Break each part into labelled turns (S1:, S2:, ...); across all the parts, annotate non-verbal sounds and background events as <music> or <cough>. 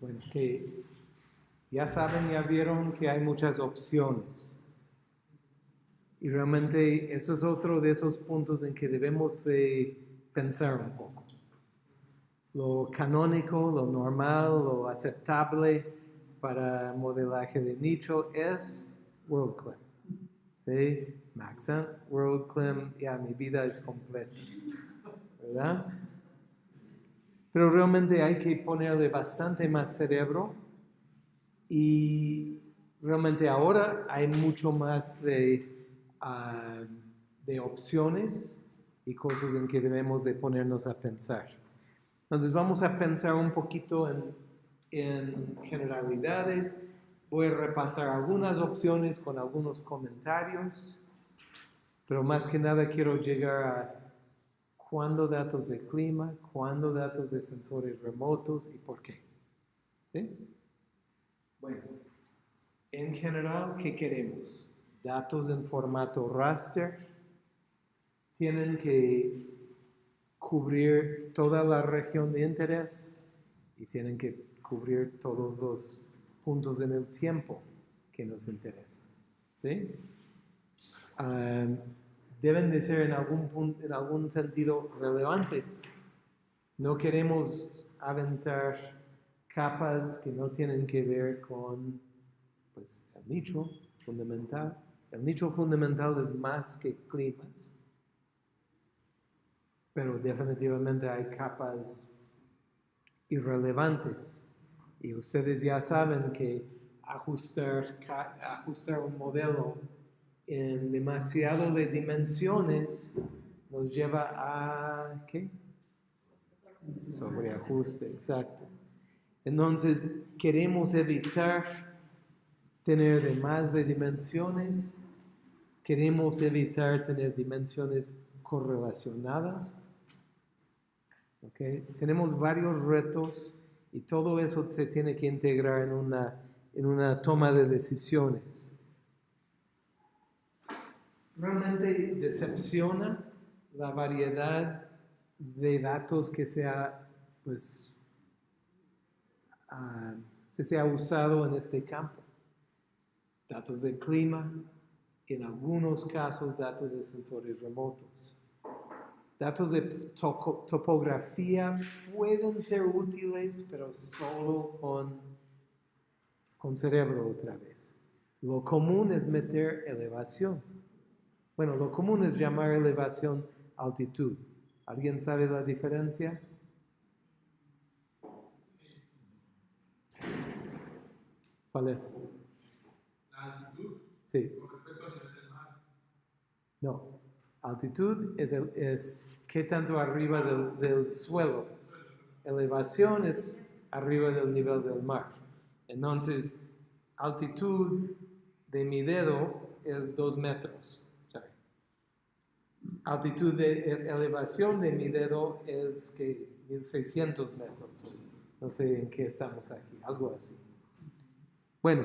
S1: Bueno, que ya saben, ya vieron que hay muchas opciones. Y realmente eso es otro de esos puntos en que debemos pensar un poco. Lo canónico, lo normal, lo aceptable para modelaje de nicho es WorldClim. ¿Sí? Maxent, WorldClim, ya mi vida es completa. ¿Verdad? Pero realmente hay que ponerle bastante más cerebro y realmente ahora hay mucho más de, ah, de opciones y cosas en que debemos de ponernos a pensar. Entonces vamos a pensar un poquito en, en generalidades. Voy a repasar algunas opciones con algunos comentarios, pero más que nada quiero llegar a cuándo datos de clima, cuándo datos de sensores remotos y por qué. ¿Sí? Bueno, en general, ¿qué queremos? Datos en formato raster tienen que cubrir toda la región de interés y tienen que cubrir todos los puntos en el tiempo que nos interesan. ¿Sí? Ah, deben de ser en algún, en algún sentido relevantes. No queremos aventar capas que no tienen que ver con pues, el nicho fundamental. El nicho fundamental es más que climas, pero definitivamente hay capas irrelevantes. Y ustedes ya saben que ajustar, ajustar un modelo en demasiado de dimensiones nos lleva a, ¿qué? Sobreajuste, exacto. Entonces, queremos evitar tener de más de dimensiones, queremos evitar tener dimensiones correlacionadas. ¿okay? Tenemos varios retos y todo eso se tiene que integrar en una, en una toma de decisiones realmente decepciona la variedad de datos que se ha, pues, ah, se ha usado en este campo. Datos de clima, en algunos casos datos de sensores remotos. Datos de topografía pueden ser útiles, pero solo con, con cerebro otra vez. Lo común es meter elevación. Bueno, lo común es llamar elevación altitud. ¿Alguien sabe la diferencia? ¿Cuál es?
S2: La altitud.
S1: Sí. No. Altitud es, es qué tanto arriba del, del suelo. Elevación es arriba del nivel del mar. Entonces, altitud de mi dedo es dos metros altitud de elevación de mi dedo es que 1600 metros. No sé en qué estamos aquí, algo así. Bueno,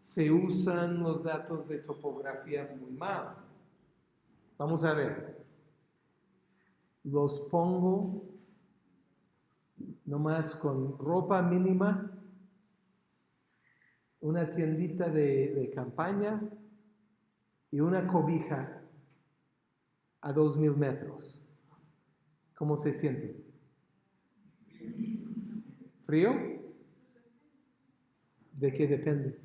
S1: se usan los datos de topografía muy mal. Vamos a ver. Los pongo nomás con ropa mínima, una tiendita de, de campaña y una cobija a 2.000 metros. ¿Cómo se siente? ¿Frío? ¿De qué depende?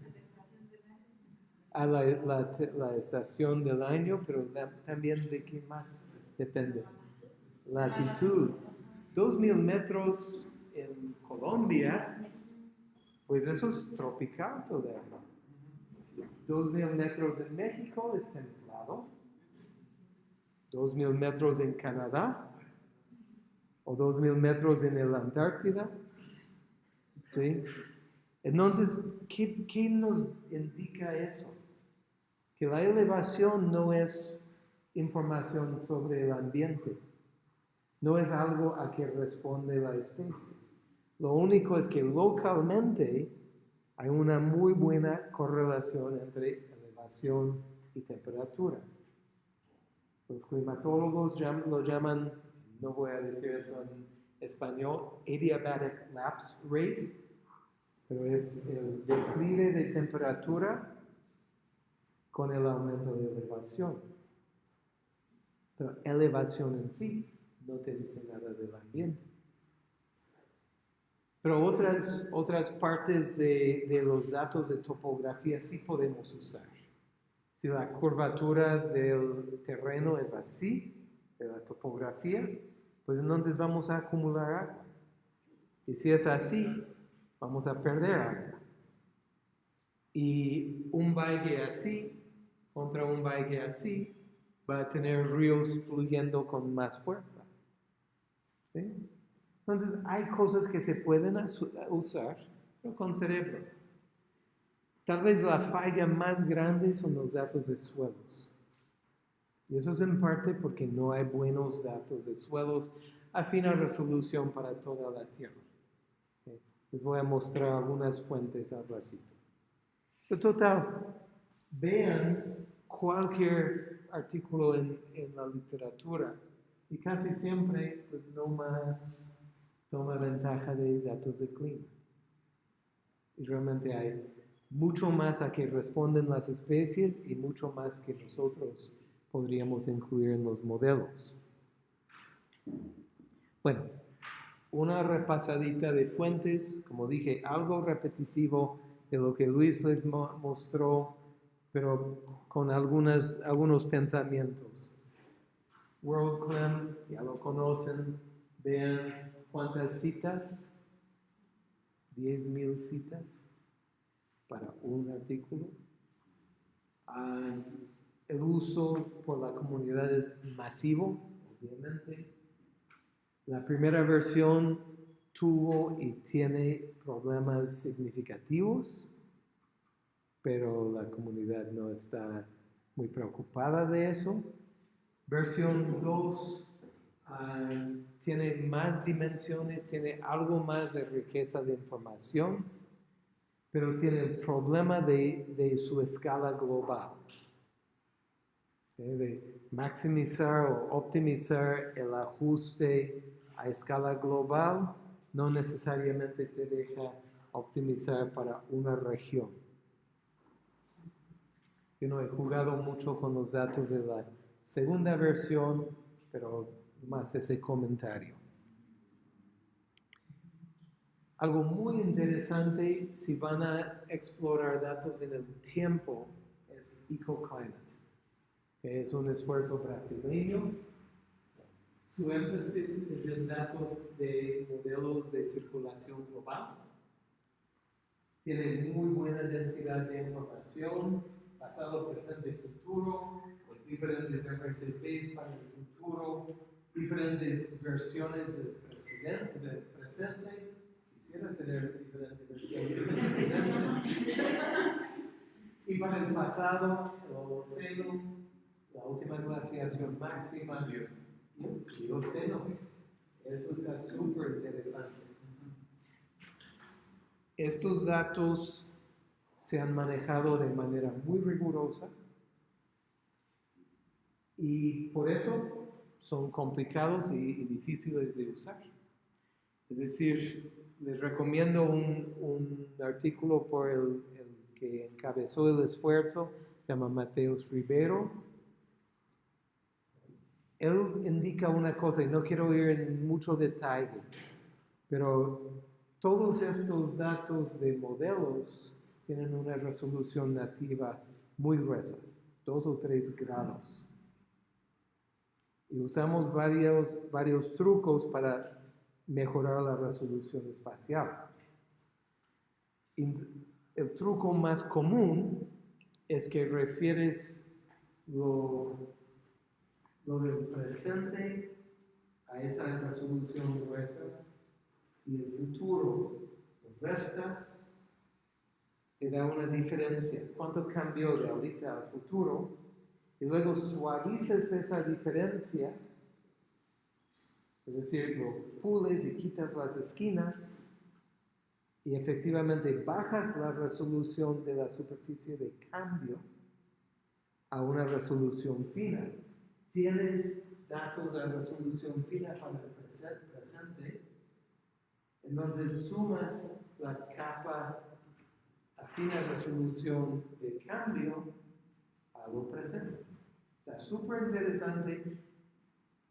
S1: A la, la, estación del año, pero también de qué más depende. La altitud. 2.000 metros en Colombia, pues eso es tropical todavía. 2.000 metros en México es templado. 2.000 metros en Canadá o 2.000 metros en la Antártida. ¿Sí? Entonces, ¿qué, ¿qué, nos indica eso? Que la elevación no es información sobre el ambiente, no es algo a que responde la especie. Lo único es que localmente hay una muy buena correlación entre elevación y temperatura. Los climatólogos lo llaman, no voy a decir esto español adiabatic lapse rate, pero es el declive de temperatura con el aumento de elevación. Pero elevación en sí no te dice nada del ambiente. Pero otras, otras partes de, de los datos de topografía sí podemos usar. Si la curvatura del terreno es así, de la topografía, pues entonces vamos a acumular agua. Y si es así, vamos a perder agua. Y un valle así contra un valle así va a tener ríos fluyendo con más fuerza. Entonces hay cosas que se pueden usar, pero con cerebro. Tal vez la falla más grande son los datos de suelos. Y eso es en parte porque no hay buenos datos de suelos a fina resolución para toda la Tierra. Les voy a mostrar algunas fuentes al ratito. Pero total, vean cualquier artículo en, en la literatura y casi siempre pues no más toma ventaja de datos de clima. Y realmente hay mucho más a que responden las especies y mucho más que nosotros podríamos incluir en los modelos. Bueno, una repasadita de fuentes, como dije, algo repetitivo de lo que Luis les mo- mostró, pero con algunas, algunos pensamientos. WorldClam, ya lo conocen, vean cuántas citas, 10.000 citas para un artículo. Ah, el uso por la comunidad es masivo, obviamente. La primera versión tuvo y tiene problemas significativos, pero la comunidad no está muy preocupada de eso. Versión 2 ah, tiene más dimensiones, tiene algo más de riqueza de información, pero tiene el problema de, de su escala global. ¿ok? de maximizar o optimizar el ajuste a escala global no necesariamente te deja optimizar para una región. Yo no he jugado mucho con los datos de la segunda versión, pero más ese comentario. Algo muy interesante si van a explorar datos en el tiempo es EcoClimate, que es un esfuerzo brasileño. Su énfasis es en datos de modelos de circulación global. Tiene muy buena densidad de información, pasado, presente, futuro, los diferentes RCPs para el futuro, diferentes versiones del, del presente. Quisiera tener diferentes versiones. <laughs> <laughs> Y para el pasado, el Holoceno, la última glaciación máxima, y el Plioceno. Eso está súper interesante. Estos datos se han manejado de manera muy rigurosa y por eso son complicados y, y difíciles de usar. Es decir, les recomiendo un, un artículo por el, el que encabezó el esfuerzo, se llama Mateus Rivero. Él indica una cosa, y no quiero ir en mucho detalle, pero todos estos datos de modelos tienen una resolución nativa muy gruesa, dos o tres grados. Y usamos varios, varios trucos para mejorar la resolución espacial. El truco más común es que refieres lo, lo del presente a esa resolución gruesa y el futuro restas, te da una diferencia. ¿Cuánto cambió de ahorita al futuro? Y luego suavizas esa diferencia, es decir, lo pules y quitas las esquinas y efectivamente bajas la resolución de la superficie de cambio a una resolución fina. Tienes datos de resolución fina para el presente Entonces sumas la capa a fina resolución de cambio a lo presente. Está súper interesante.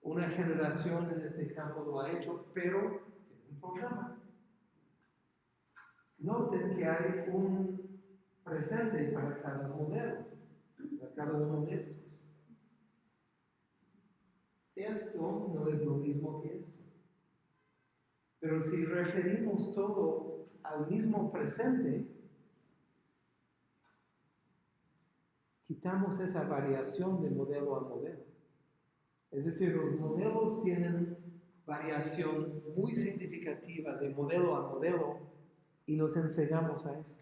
S1: Una generación en este campo lo ha hecho, pero tiene un problema. Noten que hay un presente para cada modelo, para cada uno de estos. Esto no es lo mismo que esto. Pero si referimos todo al mismo presente, quitamos esa variación de modelo a modelo. Es decir, los modelos tienen variación muy significativa de modelo a modelo y nos enseñamos a eso.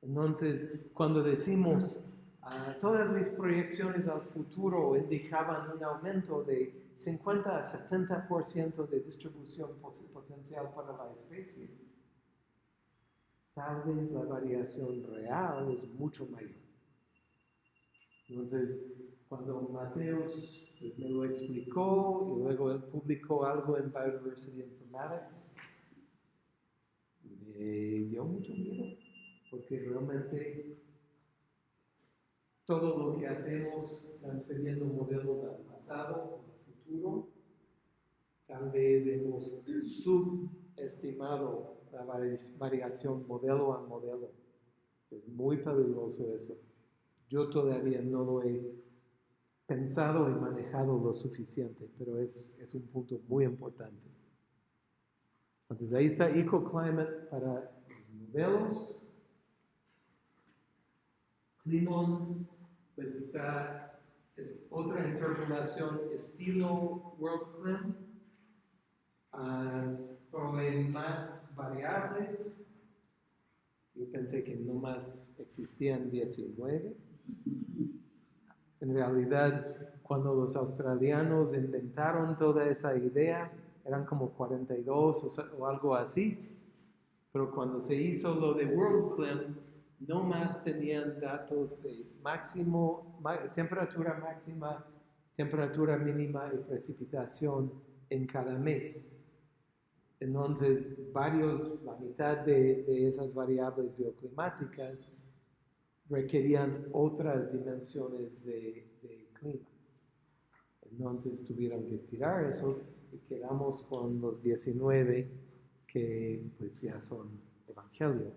S1: Entonces, cuando decimos ah, todas mis proyecciones al futuro indicaban un aumento de 50 a 70% de distribución potencial para la especie, tal vez la variación real es mucho mayor. Entonces, cuando Mateos pues, me lo explicó y luego él publicó algo en Biodiversity Informatics, me dio mucho miedo, porque realmente todo lo que hacemos transfiriendo modelos al pasado, al futuro, tal vez hemos subestimado la vari- variación modelo a modelo. Es muy peligroso eso. Yo todavía no lo he pensado y manejado lo suficiente, pero es, es un punto muy importante. Entonces ahí está EcoClimate para los modelos. Climon, pues está, es otra interpolación estilo WorldClim. Ah, provee más variables. Yo pensé que no más existían 19. En realidad, cuando los australianos inventaron toda esa idea, eran como 42 o, o algo así. Pero cuando se hizo lo de WorldClim, no más tenían datos de máximo, temperatura máxima, temperatura mínima y precipitación en cada mes. Entonces, varios, la mitad de, de esas variables bioclimáticas requerían otras dimensiones de, de clima. Entonces tuvieron que tirar esos y quedamos con los 19 que pues ya son evangelio.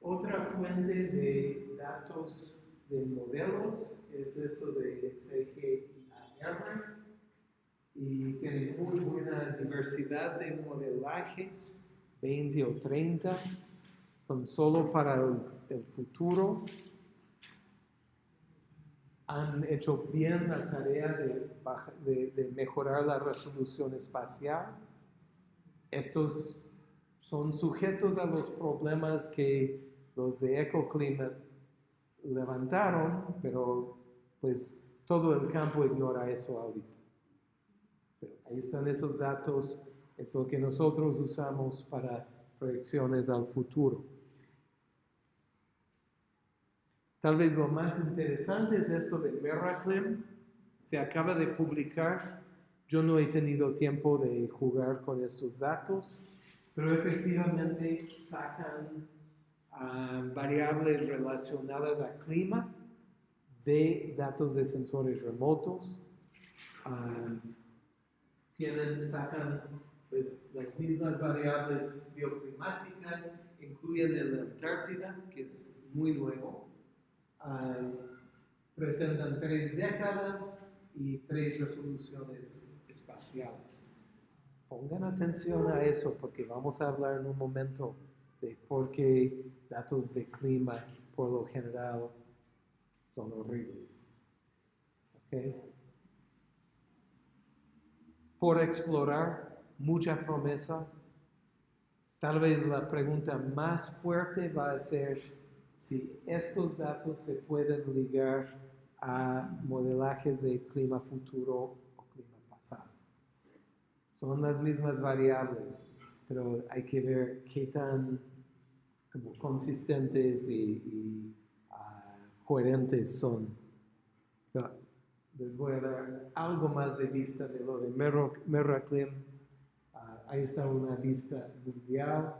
S1: Otra fuente de datos de modelos es eso de CGIAR y tiene muy buena diversidad de modelajes, 20 o 30, son solo para el, futuro. Han hecho bien la tarea de, mejorar la resolución espacial. Estos son sujetos a los problemas que los de EcoClimate levantaron, pero pues todo el campo ignora eso ahorita. Pero ahí están esos datos, es lo que nosotros usamos para proyecciones al futuro. Tal vez lo más interesante es esto de Meraclim. Se acaba de publicar. Yo no he tenido tiempo de jugar con estos datos, pero efectivamente sacan ah, variables relacionadas al clima de datos de sensores remotos. Ah, tienen, sacan pues, las mismas variables bioclimáticas, incluyen el Antártida, que es muy nuevo. Ah, presentan tres décadas y tres resoluciones espaciales. Pongan atención a eso porque vamos a hablar en un momento de por qué datos de clima por lo general son horribles. ¿Ok? por explorar, mucha promesa. Tal vez la pregunta más fuerte va a ser si estos datos se pueden ligar a modelajes de clima futuro o clima pasado. Son las mismas variables, pero hay que ver qué tan consistentes y, y, ah, coherentes son. Pero les voy a dar algo más de vista de lo de Merro- Merraklim. Ah, ahí está una vista mundial.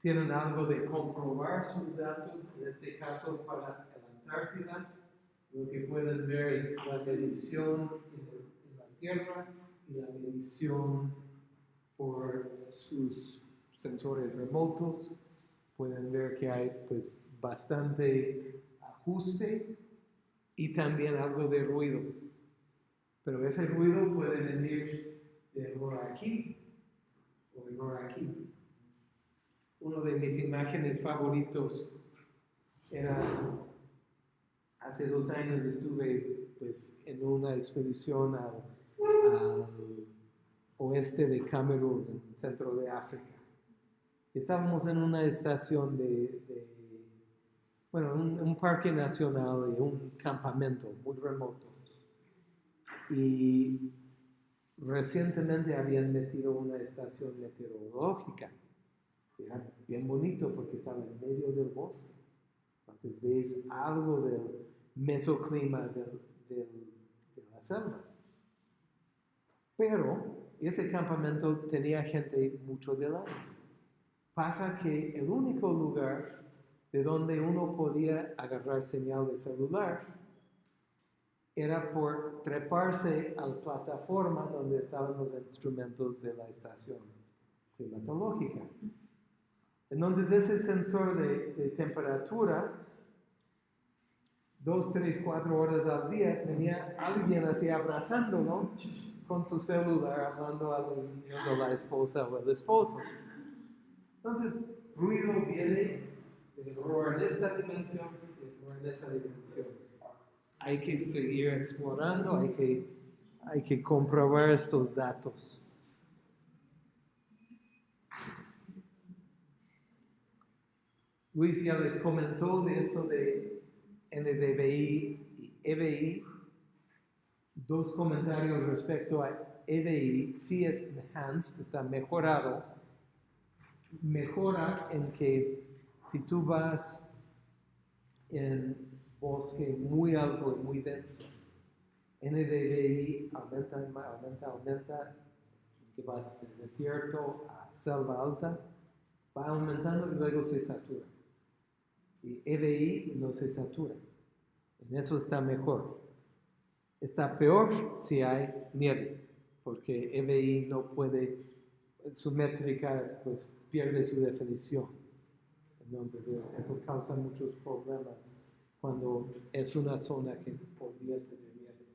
S1: Tienen algo de comprobar sus datos, en este caso para la Antártida. Lo que pueden ver es la medición en, el- en la Tierra y la medición por sus sensores remotos. Pueden ver que hay pues bastante ajuste y también algo de ruido. Pero ese ruido puede venir de error aquí o error aquí. Uno de mis imágenes favoritos era hace dos años estuve pues en una expedición al, oeste de Camerún, en el centro de África. Estábamos en una estación de, de- bueno, un, un parque nacional y un campamento muy remoto. Y recientemente habían metido una estación meteorológica. Era bien bonito porque estaba en medio del bosque. Entonces ves algo del mesoclima del- del- de la selva. Pero ese campamento tenía gente mucho del año. Pasa que el único lugar de donde uno podía agarrar señal de celular era por treparse a la plataforma donde estaban los instrumentos de la estación climatológica. Entonces ese sensor de, de temperatura, dos, tres, cuatro horas al día, tenía alguien así abrazándolo con su celular, hablando a los niños o la esposa o el esposo. Entonces, ruido viene de error en esta dimensión, de error en esa dimensión. Hay que seguir explorando, hay que, hay que comprobar estos datos. Luis ya les comentó de eso de NDVI y EBI. Dos comentarios respecto a EBI. Sí es enhanced, está mejorado. Mejora en que si tú vas en bosque muy alto y muy denso, NDVI aumenta, aumenta, aumenta, que vas del desierto a selva alta, va aumentando y luego se satura. Y EBI no se satura. En eso está mejor. Está peor si hay nieve, porque EBI no puede, su métrica pues pierde su definición. Entonces eh, eso causa muchos problemas cuando es una zona que podría tener nieve.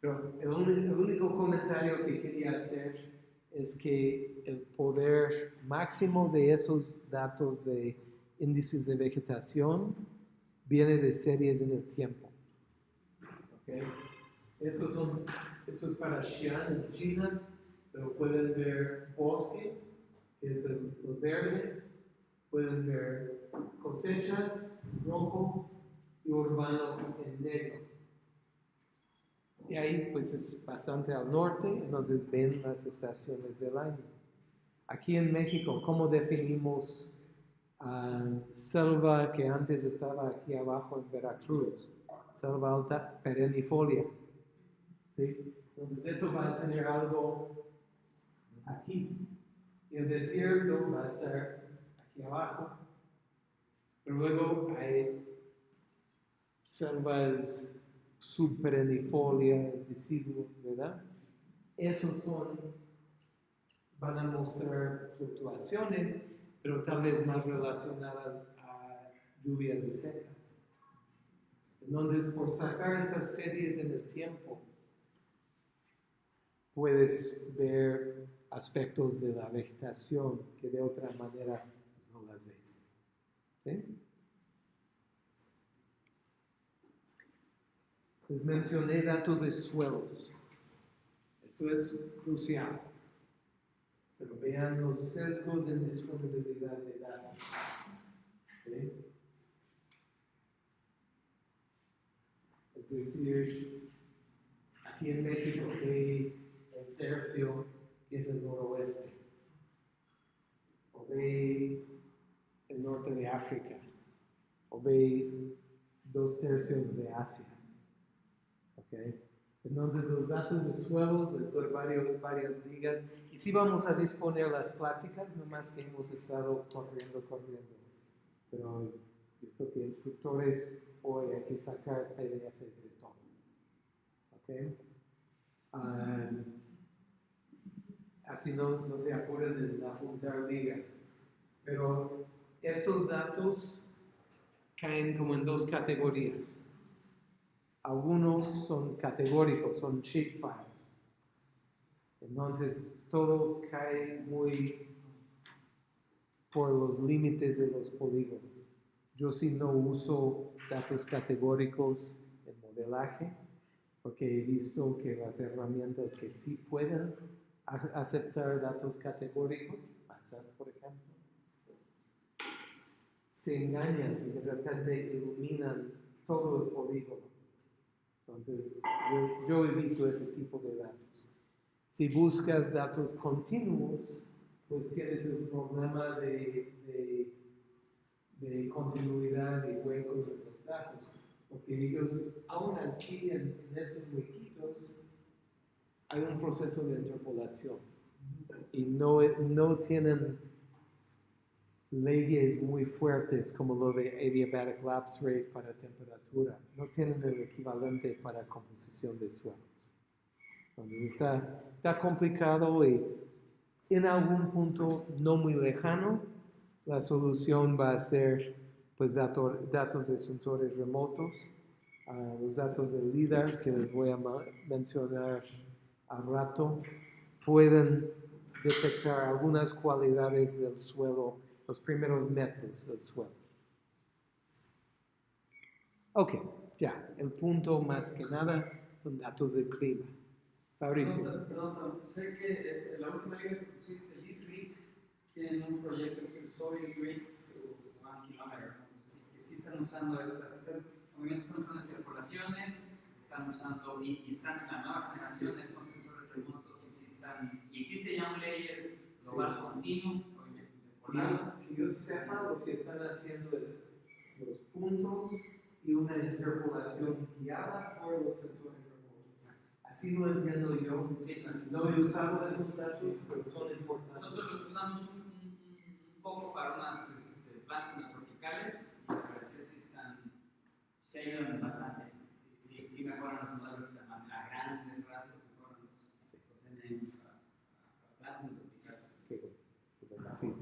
S1: Pero el, el único comentario que quería hacer es que el poder máximo de esos datos de índices de vegetación viene de series en el tiempo. ¿ok? Estos son, esto es para Xi'an en China, pero pueden ver bosque, que es el, el verde, pueden ver cosechas, rojo, y urbano en negro. Y ahí pues es bastante al norte, entonces ven las estaciones del año. Aquí en México, ¿cómo definimos ah, selva que antes estaba aquí abajo en Veracruz? Selva alta perennifolia. ¿Sí? Entonces eso va a tener algo aquí. Y el desierto va a estar aquí abajo. Pero luego hay selvas subperennifolias, deciduos, ¿verdad? Esos son, van a mostrar fluctuaciones, pero tal vez más relacionadas a lluvias y secas. Entonces, por sacar estas series en el tiempo, puedes ver aspectos de la vegetación que de otra manera pues, no las ves. Les mencioné datos de suelos. Esto es crucial. Pero vean los sesgos en disponibilidad de datos. Es decir, aquí en México ve el tercio que es el noroeste. O ve el norte de África. O ve dos tercios de Asia. ¿Ok? Entonces los datos de suelos, doy varios, varias ligas. Sí vamos a disponer las pláticas, nomás que hemos estado corriendo, corriendo. Pero yo creo que instructores hoy hay que sacar PDFs de todo. ¿Ok? Ah, así no, no se apuren de apuntar ligas. Pero estos datos caen como en dos categorías. Algunos son categóricos, son sheet files. Entonces, todo cae muy por los límites de los polígonos. Yo sí no uso datos categóricos en modelaje, porque he visto que las herramientas que sí pueden aceptar datos categóricos, por ejemplo, se engañan y de repente iluminan todo el polígono. Entonces, yo, yo evito ese tipo de datos. Si buscas datos continuos, pues tienes el problema de, de, de continuidad y huecos en los datos. Porque ellos, aún aquí en, esos huequitos, hay un proceso de interpolación. Y no, no tienen leyes muy fuertes como lo de adiabatic lapse rate para temperatura. No tienen el equivalente para composición de suelos. Entonces está, está complicado y en algún punto no muy lejano la solución va a ser pues dato- datos de sensores remotos, los datos del LIDAR que les voy a mencionar al rato pueden detectar algunas cualidades del suelo, los primeros metros del suelo. Ok, ya, el punto más que nada son datos del clima. Fabricio.
S3: Perdón, perdón, sé que es la última liga que pusiste, LISRIC, tienen un proyecto que es el Soil Grids One Kilometer. Sí, que sí están usando estas, obviamente están usando interpolaciones, están usando, y, y están en la nueva generación de sensores remotos, y, sí están, y existe ya un layer global continuo, obviamente interpolado.
S1: Que yo sepa, lo que están haciendo es los puntos y una interpolación guiada por los sensores. Así lo entiendo yo.
S3: Sí, claro.
S1: No he usado esos datos, pero son importantes.
S3: Nosotros los usamos un, un- poco para unas este, plantas tropicales y al parecer sí están, se ayudan bastante. Sí, sí, sí mejoran los modelos de manera a grandes rasgos, mejoran los, los NMs para, para plantas tropicales.
S1: Sí.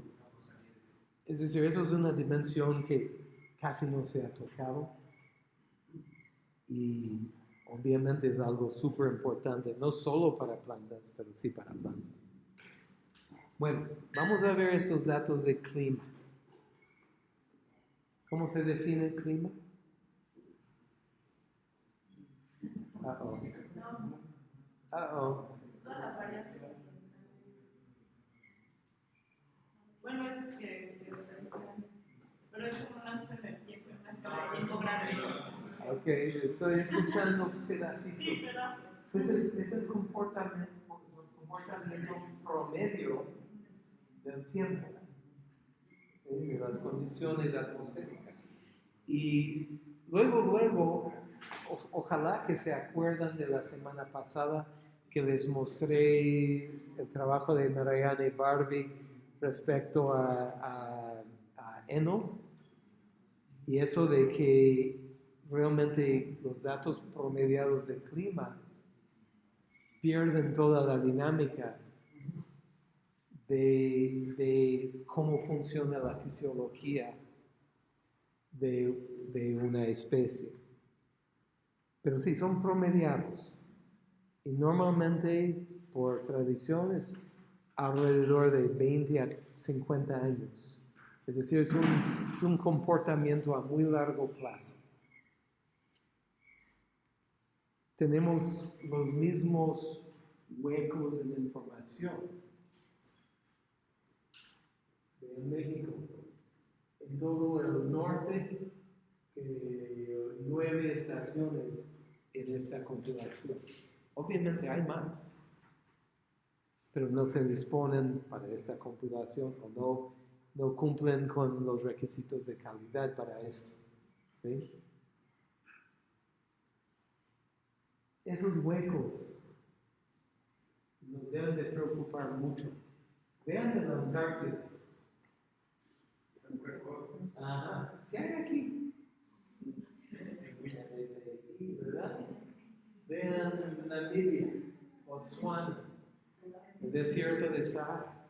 S1: Es decir, eso es una dimensión que casi no se ha tocado y obviamente es algo súper importante, no solo para plantas, pero sí para plantas. Bueno, vamos a ver estos datos de clima. ¿Cómo se define el clima? Uh-oh.
S4: Todas las variables. Bueno, es que, pero es como.
S1: Ok, estoy escuchando pedacitos.
S4: Sí, pedazos.
S1: Pues es, el comportamiento, comportamiento promedio del tiempo, ¿sí? de las condiciones atmosféricas. Y luego, luego, o- ojalá que se acuerdan de la semana pasada que les mostré el trabajo de Narayana Barbie respecto a, a, a Eno y eso de que realmente los datos promediados del clima pierden toda la dinámica de, cómo funciona la fisiología de, una especie. Pero sí, son promediados. Y normalmente, por tradición, es alrededor de 20 a 50 años. Es decir, es un comportamiento a muy largo plazo. Tenemos los mismos huecos en información. En México, en todo el norte, nueve estaciones en esta compilación. Obviamente hay más, pero no se disponen para esta compilación o no, no cumplen con los requisitos de calidad para esto. ¿sí? Esos huecos nos deben de preocupar mucho. Vean en la Antártida. Ajá. ¿Qué hay aquí? ¿Verdad? Vean Namibia, Botswana, el desierto de Sahara.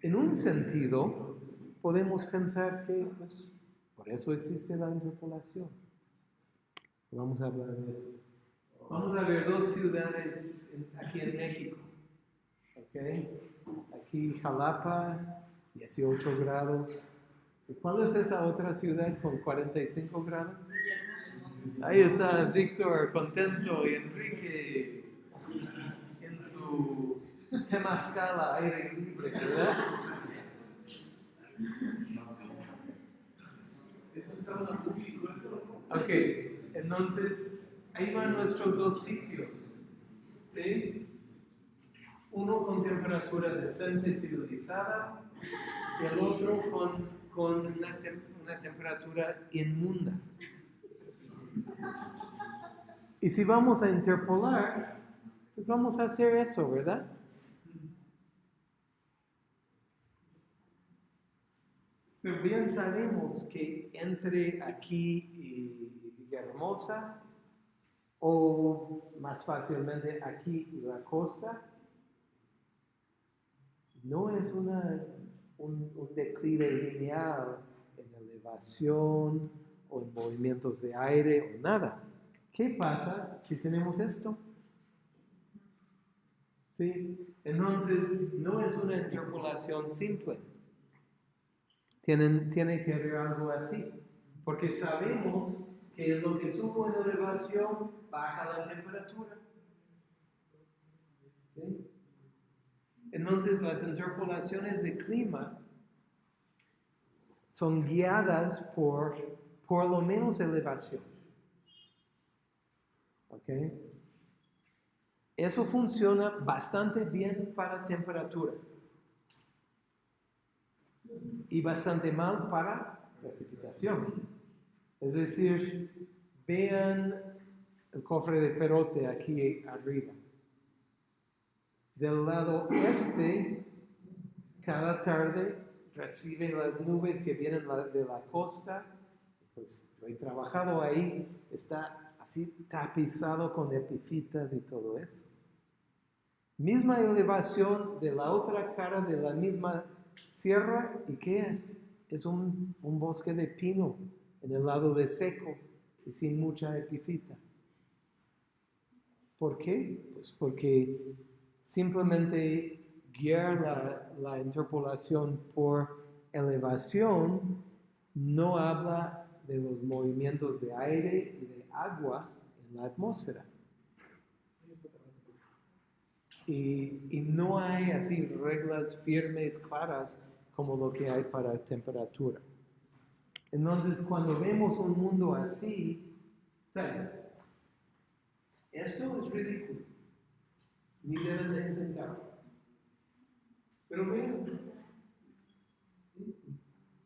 S1: En un sentido, podemos pensar que pues, por eso existe la interpolación. Vamos a hablar de eso. Vamos a ver dos ciudades aquí en México. ¿ok? Aquí Jalapa, 18 grados. ¿Y cuál es esa otra ciudad con 45 grados? Ahí está Víctor contento y Enrique en su temazcal aire libre, ¿verdad?
S2: Es una público.
S1: Ok, entonces ahí van nuestros dos sitios. Uno con temperatura decente civilizada y el otro con, con una temperatura inmunda. Y si vamos a interpolar, pues vamos a hacer eso, ¿verdad? Pero bien sabemos que entre aquí y Villahermosa, o más fácilmente aquí la costa, no es una, un, un declive lineal en elevación o en movimientos de aire o nada. ¿Qué pasa si tenemos esto? ¿Sí? Entonces, no es una interpolación simple. Tienen, tiene que haber algo así, porque sabemos que lo que subo en elevación baja la temperatura. ¿Sí? Entonces las interpolaciones de clima son guiadas por por lo menos elevación. ¿Ok? Eso funciona bastante bien para temperatura y bastante mal para precipitación. Es decir, vean el cofre de perote aquí arriba. Del lado este, cada tarde recibe las nubes que vienen de la costa. Pues yo he trabajado ahí, está así tapizado con epifitas y todo eso. Misma elevación de la otra cara de la misma sierra, ¿y qué es? Es un bosque de pino en el lado de seco y sin mucha epifita. ¿Por qué? Pues porque simplemente guiar la, la interpolación por elevación no habla de los movimientos de aire y de agua en la atmósfera. Y, y no hay así reglas firmes, claras, como lo que hay para temperatura. Entonces, cuando vemos un mundo así, ¿sabes? Esto es ridículo. Ni deben de intentarlo. Pero vean,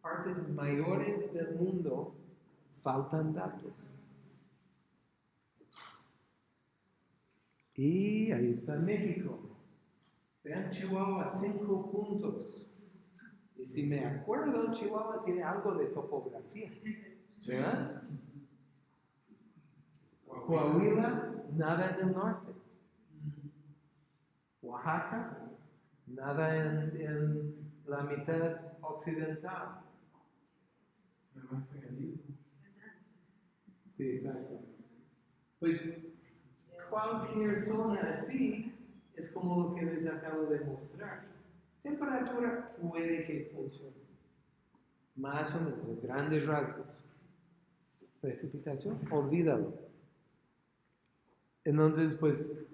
S1: partes mayores del mundo faltan datos. Y ahí está México. Vean Chihuahua, cinco puntos. Y si me acuerdo, Chihuahua tiene algo de topografía. ¿Verdad? Coahuila, nada en el norte. Oaxaca, nada en, en la mitad occidental. Sí, exacto. Pues cualquier zona así es como lo que les acabo de mostrar. Temperatura puede que funcione. Más o menos, en grandes rasgos. Precipitación, olvídalo. Entonces, pues,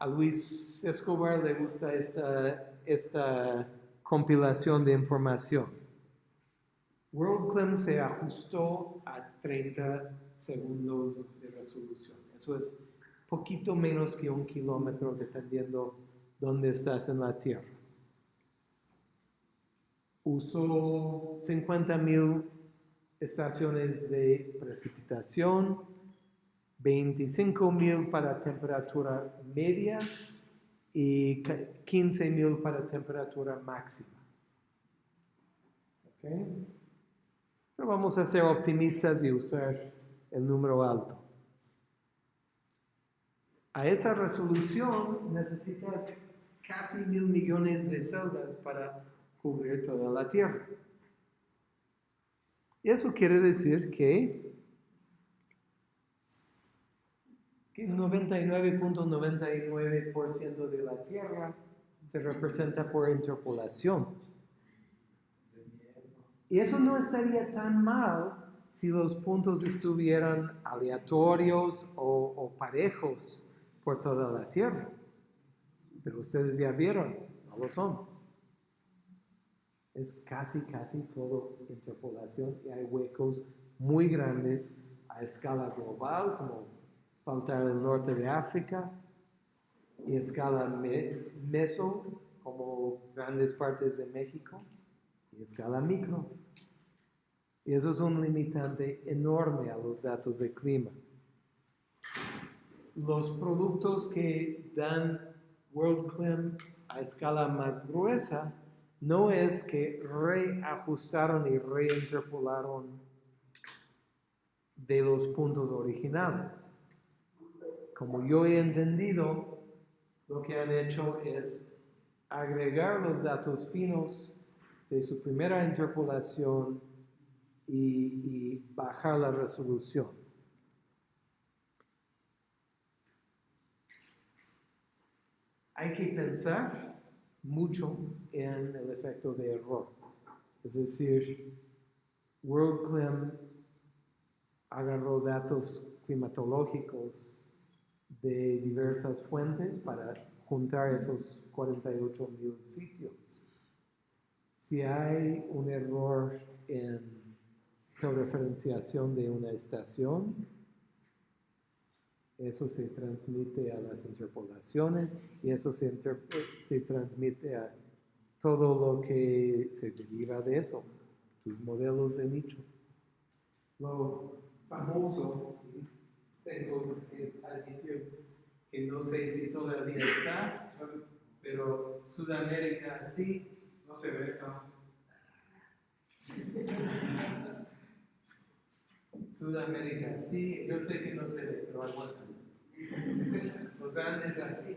S1: a Luis Escobar le gusta esta, esta compilación de información. WorldClim se ajustó a 30 segundos de resolución. Eso es poquito menos que un kilómetro dependiendo dónde estás en la Tierra. Usó 50.000 estaciones de precipitación, 25 mil para temperatura media y ca- 15 mil para temperatura máxima. ¿Ok? Pero vamos a ser optimistas y usar el número alto. A esa resolución necesitas casi mil millones de celdas para cubrir toda la Tierra. Eso quiere decir que, que 99.99% de la Tierra se representa por interpolación. Y eso no estaría tan mal si los puntos estuvieran aleatorios o parejos por toda la Tierra. Pero ustedes ya vieron, no lo son. Es casi, casi todo interpolación y hay huecos muy grandes a escala global, como faltar el norte de África, y escala me- meso, como grandes partes de México, y escala micro. Y eso es un limitante enorme a los datos de clima. Los productos que dan WorldClim a escala más gruesa no es que reajustaron y reinterpolaron de los puntos originales. Como yo he entendido, lo que han hecho es agregar los datos finos de su primera interpolación y, y bajar la resolución. Hay que pensar mucho en el efecto de error. Es decir, WorldClim agarró datos climatológicos de diversas fuentes para juntar esos 48 mil sitios. Si hay un error en georreferenciación de una estación, eso se transmite a las interpolaciones y eso se, se transmite a todo lo que se deriva de eso, tus modelos de nicho. Lo famoso, tengo que admitir que no sé si todavía está, pero Sudamérica sí,
S2: No se ve, no. <laughs>
S1: Sudamérica, sí, yo sé que no se ve, pero aguanta. Los Andes así.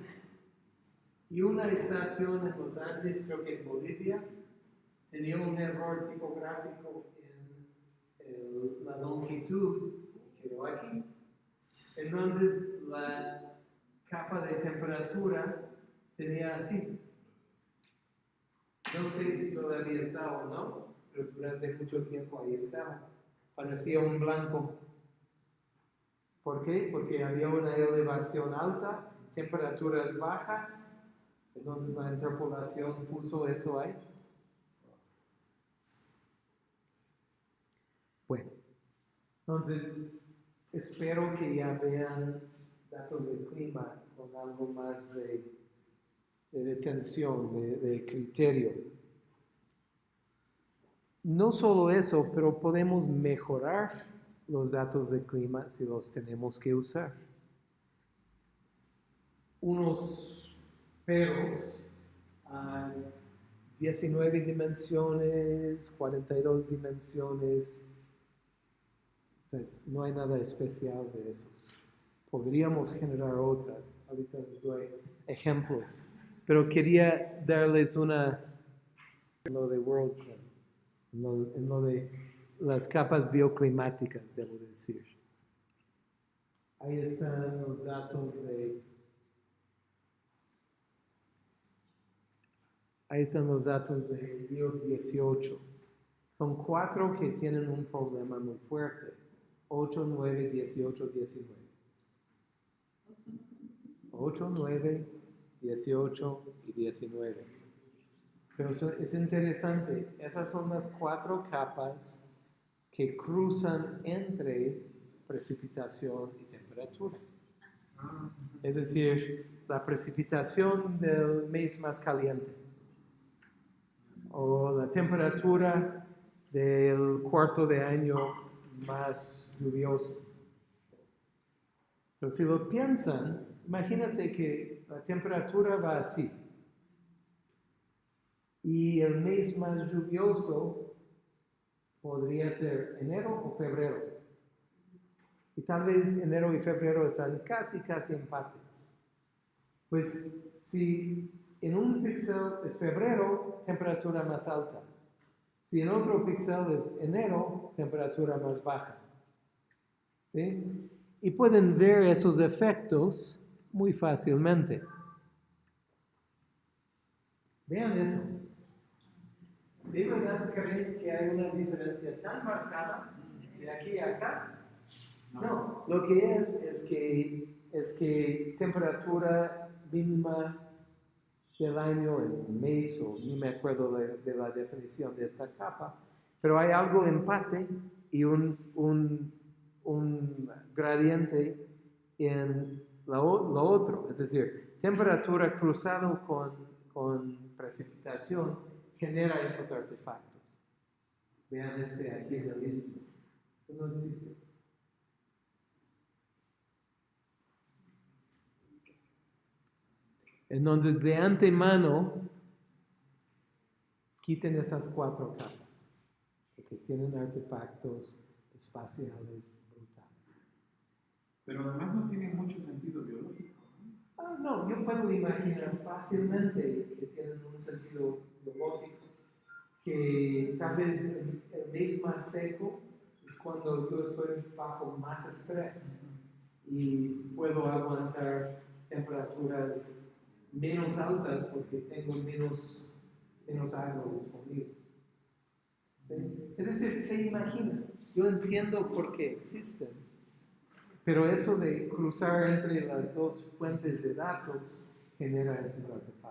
S1: Y una estación en los Andes, creo que en Bolivia, tenía un error tipográfico en la longitud, quedó aquí. Entonces la capa de temperatura tenía así. No sé si todavía está o no, pero durante mucho tiempo ahí estaba parecía un blanco. ¿Por qué? Porque había una elevación alta, temperaturas bajas, entonces la interpolación puso eso ahí. Bueno, entonces espero que ya vean datos de clima con algo más de, de detención, de, de criterio. No solo eso, pero podemos mejorar los datos de clima si los tenemos que usar. Unos perros, hay 19 dimensiones, 42 dimensiones. No hay nada especial de esos. Podríamos generar otras. Ahorita les doy ejemplos. Pero quería darles una, de en lo, en lo de las capas bioclimáticas, debo decir. Ahí están los datos de... Ahí están los datos de Río 18. Son cuatro que tienen un problema muy fuerte. 8, 9, 18, 19. 8, 9, 18 y 19. Pero es interesante, esas son las cuatro capas que cruzan entre precipitación y temperatura. Es decir, la precipitación del mes más caliente o la temperatura del cuarto de año más lluvioso. Pero si lo piensan, imagínate que la temperatura va así. Y el mes más lluvioso podría ser enero o febrero. Y tal vez enero y febrero están casi, casi empates. Pues si en un píxel es febrero, temperatura más alta. Si en otro píxel es enero, temperatura más baja. ¿Sí? Y pueden ver esos efectos muy fácilmente. Vean eso. ¿De verdad creen que hay una diferencia tan marcada de aquí a acá? No, lo que es es que, es que temperatura mínima del año en mes, o ni me acuerdo de, de la definición de esta capa, pero hay algo empate y un, un, un gradiente en lo, lo otro, es decir, temperatura cruzado con, con precipitación genera esos artefactos. Vean este aquí en el istmo. Eso no existe. Entonces, de antemano, quiten esas cuatro capas, porque tienen artefactos espaciales brutales.
S2: Pero además no tiene mucho sentido biológico. ¿no?
S1: Ah, no, yo puedo imaginar fácilmente que tienen un sentido biológico, que tal vez el, mes más seco es cuando yo estoy bajo más estrés y puedo aguantar temperaturas menos altas porque tengo menos, menos agua disponible. ¿Sí? Es decir, se imagina, yo entiendo por qué existen, pero eso de cruzar entre las dos fuentes de datos genera esos artefactos.